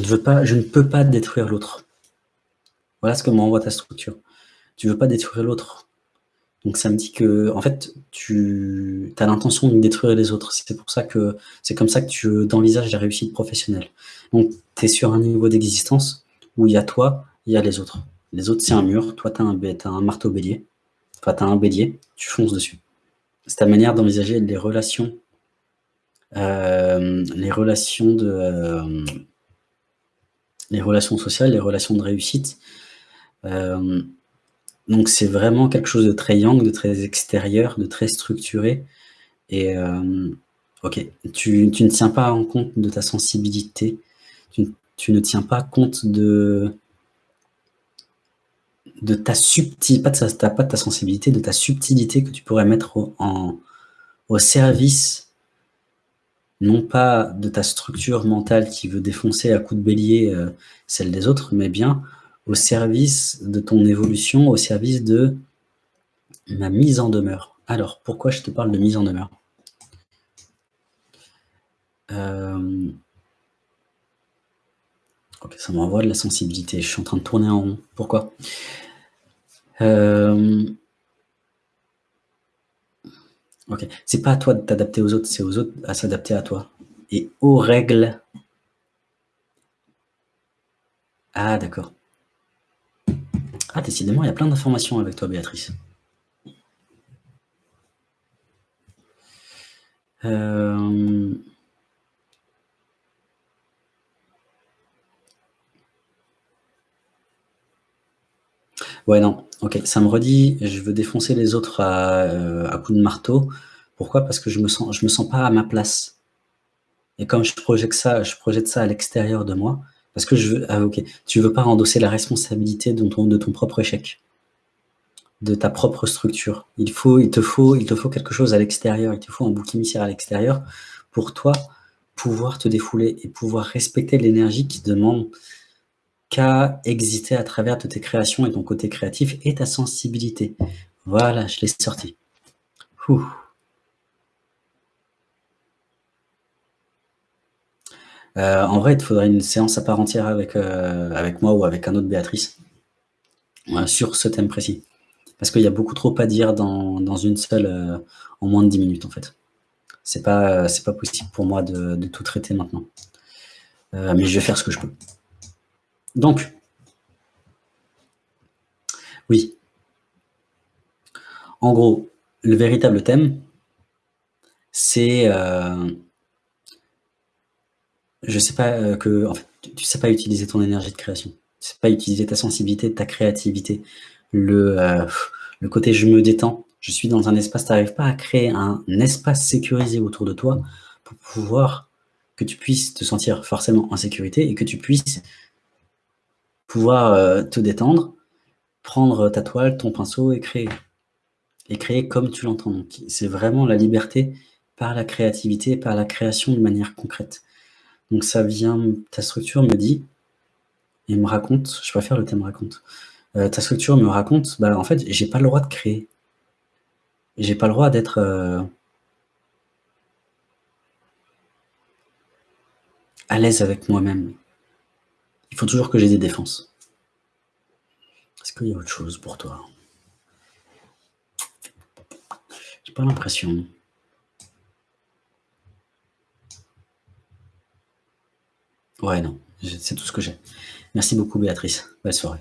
ne, veux pas, je ne peux pas détruire l'autre. Voilà ce que m'envoie ta structure. Tu ne veux pas détruire l'autre. Donc ça me dit que, en fait, tu as l'intention de détruire les autres. C'est pour ça que c'est comme ça que tu envisages la réussite professionnelle. Donc tu es sur un niveau d'existence où il y a toi, il y a les autres. Les autres, c'est un mur. Toi, tu as, as, un marteau bélier. Enfin, tu as un bélier. Tu fonces dessus. C'est ta manière d'envisager les relations. Euh, les relations de... Euh, les relations sociales, les relations de réussite. Euh, donc c'est vraiment quelque chose de très yang, de très extérieur, de très structuré. Et ok, tu, ne tiens pas en compte de ta sensibilité, tu ne tiens pas compte de, de ta subtilité, pas de, ta, pas de ta sensibilité, de ta subtilité que tu pourrais mettre en, au service, non pas de ta structure mentale qui veut défoncer à coups de bélier euh, celle des autres, mais bien au service de ton évolution, au service de ma mise en demeure. Alors, pourquoi je te parle de mise en demeure? Euh, Ok, ça m'envoie de la sensibilité. Je suis en train de tourner en rond. Pourquoi? Euh, Ok, c'est pas à toi de t'adapter aux autres, c'est aux autres à s'adapter à toi. Et aux règles. Ah, d'accord. Ah, décidément, il y a plein d'informations avec toi, Béatrice. Euh... Ouais, non. Ok, ça me redit, je veux défoncer les autres à, euh, coups de marteau. Pourquoi? Parce que je me sens, me sens pas à ma place. Et comme je projette ça, je projette ça à l'extérieur de moi, parce que je veux, ah ok, tu veux pas endosser la responsabilité de ton, propre échec, de ta propre structure. Il te faut, il te faut quelque chose à l'extérieur, il te faut un bouc émissaire à l'extérieur pour toi pouvoir te défouler et pouvoir respecter l'énergie qui demande qu'à exister à travers de tes créations et ton côté créatif et ta sensibilité. Voilà, je l'ai sorti. Euh, en vrai, il te faudrait une séance à part entière avec, euh, moi ou avec un autre Béatrice sur ce thème précis. Parce qu'il y a beaucoup trop à dire dans, une seule, euh, en moins de 10 minutes en fait. C'est pas, pas possible pour moi de tout traiter maintenant. mais je vais faire ce que je peux. Donc, oui. En gros, le véritable thème, c'est... Euh, je sais pas euh, que... En fait, tu sais pas utiliser ton énergie de création. Tu sais pas utiliser ta sensibilité, ta créativité. Le, euh, le côté je me détends, je suis dans un espace, tu n'arrives pas à créer un espace sécurisé autour de toi pour pouvoir que tu puisses te sentir forcément en sécurité et que tu puisses pouvoir euh, te détendre, prendre ta toile, ton pinceau et créer. Et créer comme tu l'entends. C'est vraiment la liberté par la créativité, par la création de manière concrète. Donc ça vient, ta structure me dit, et me raconte, je préfère le thème raconte, euh, ta structure me raconte, bah en fait, j'ai pas le droit de créer. J'ai pas le droit d'être... Euh, à l'aise avec moi-même. Il faut toujours que j'ai des défenses. Est-ce qu'il y a autre chose pour toi? J'ai pas l'impression. Ouais, non, c'est tout ce que j'ai. Merci beaucoup, Béatrice. Belle soirée.